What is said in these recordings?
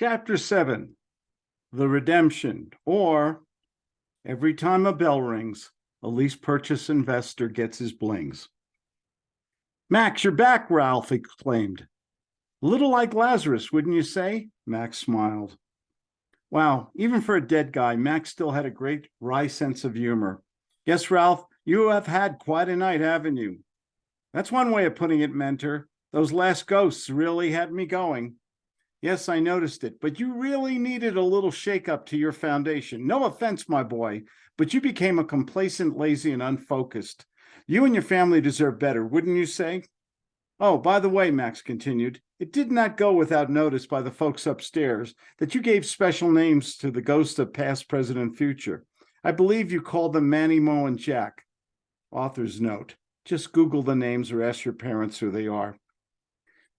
Chapter 7 The Redemption, or Every time a bell rings, a lease purchase investor gets his blings. Max, you're back, Ralph exclaimed. A little like Lazarus, wouldn't you say? Max smiled. Wow, even for a dead guy, Max still had a great wry sense of humor. Yes, Ralph, you have had quite a night, haven't you? That's one way of putting it, mentor. Those last ghosts really had me going. Yes, I noticed it, but you really needed a little shakeup to your foundation. No offense, my boy, but you became a complacent, lazy, and unfocused. You and your family deserve better, wouldn't you say? Oh, by the way, Max continued, it did not go without notice by the folks upstairs that you gave special names to the ghosts of past, present, and future. I believe you called them Manny, Moe, and Jack. Author's note. Just Google the names or ask your parents who they are.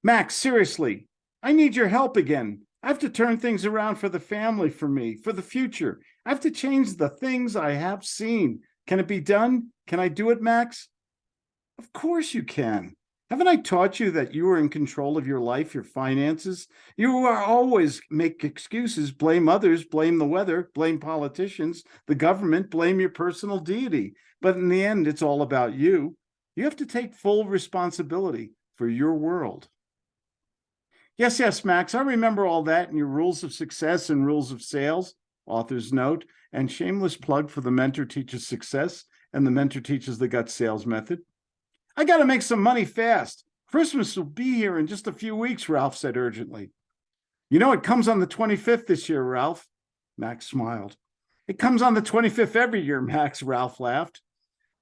Max, seriously, I need your help again. I have to turn things around for the family, for me, for the future. I have to change the things I have seen. Can it be done? Can I do it, Max? Of course you can. Haven't I taught you that you are in control of your life, your finances? You are always make excuses, blame others, blame the weather, blame politicians, the government, blame your personal deity. But in the end, it's all about you. You have to take full responsibility for your world. Yes, yes, Max, I remember all that and your rules of success and rules of sales, author's note, and shameless plug for the mentor teaches success and the mentor teaches the gut sales method. I got to make some money fast. Christmas will be here in just a few weeks, Ralph said urgently. You know, it comes on the 25th this year, Ralph. Max smiled. It comes on the 25th every year, Max, Ralph laughed.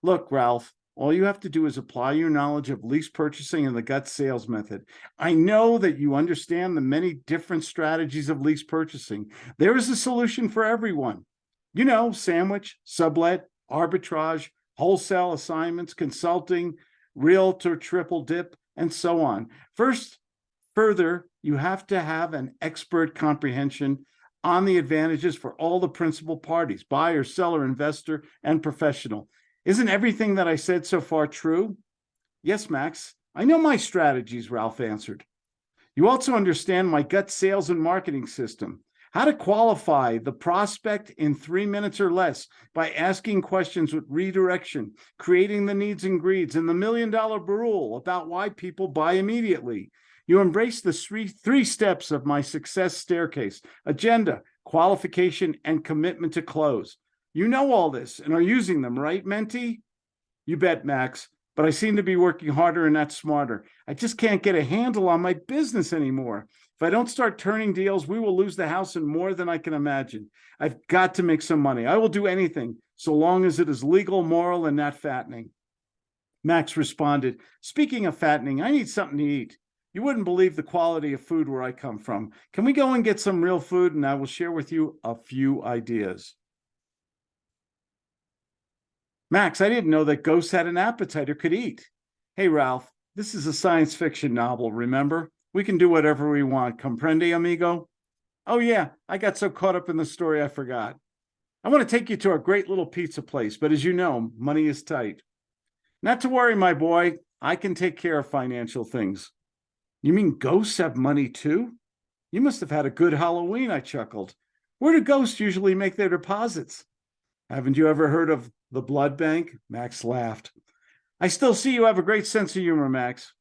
Look, Ralph, all you have to do is apply your knowledge of lease purchasing and the gut sales method. I know that you understand the many different strategies of lease purchasing. There is a solution for everyone. You know, sandwich, sublet, arbitrage, wholesale assignments, consulting, realtor triple dip, and so on. First, further, you have to have an expert comprehension on the advantages for all the principal parties, buyer, seller, investor, and professional. Isn't everything that I said so far true? Yes, Max, I know my strategies, Ralph answered. You also understand my gut sales and marketing system how to qualify the prospect in three minutes or less by asking questions with redirection, creating the needs and greeds, and the million dollar rule about why people buy immediately. You embrace the three, three steps of my success staircase, agenda, qualification, and commitment to close. You know all this and are using them, right, Menti? You bet, Max, but I seem to be working harder and not smarter. I just can't get a handle on my business anymore. If I don't start turning deals, we will lose the house and more than I can imagine. I've got to make some money. I will do anything so long as it is legal, moral, and not fattening. Max responded, speaking of fattening, I need something to eat. You wouldn't believe the quality of food where I come from. Can we go and get some real food and I will share with you a few ideas. Max, I didn't know that ghosts had an appetite or could eat. Hey, Ralph, this is a science fiction novel, remember? We can do whatever we want. Comprende, amigo? Oh, yeah, I got so caught up in the story I forgot. I want to take you to a great little pizza place, but as you know, money is tight. Not to worry, my boy. I can take care of financial things. You mean ghosts have money too? You must have had a good Halloween, I chuckled. Where do ghosts usually make their deposits? Haven't you ever heard of the blood bank? Max laughed. I still see you have a great sense of humor, Max.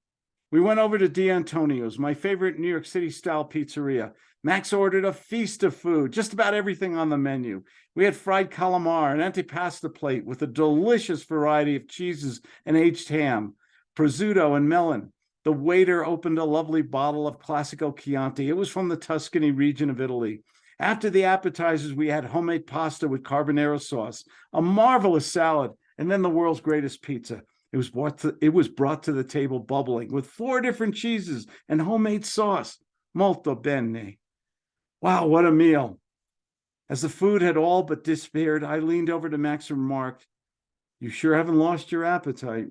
We went over to D'Antonio's, my favorite New York City style pizzeria. Max ordered a feast of food, just about everything on the menu. We had fried calamari, an antipasta plate with a delicious variety of cheeses and aged ham, prosciutto and melon. The waiter opened a lovely bottle of Classico Chianti. It was from the Tuscany region of Italy. After the appetizers, we had homemade pasta with carbonara sauce, a marvelous salad, and then the world's greatest pizza. It was brought to, it was brought to the table bubbling with four different cheeses and homemade sauce. Molto bene. Wow, what a meal. As the food had all but disappeared, I leaned over to Max and remarked, you sure haven't lost your appetite.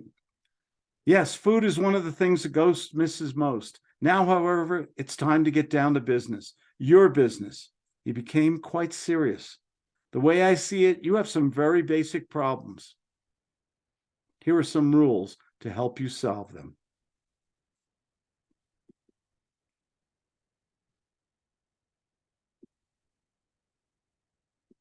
Yes, food is one of the things a ghost misses most. Now, however, it's time to get down to business, your business. He became quite serious. The way I see it, you have some very basic problems. Here are some rules to help you solve them.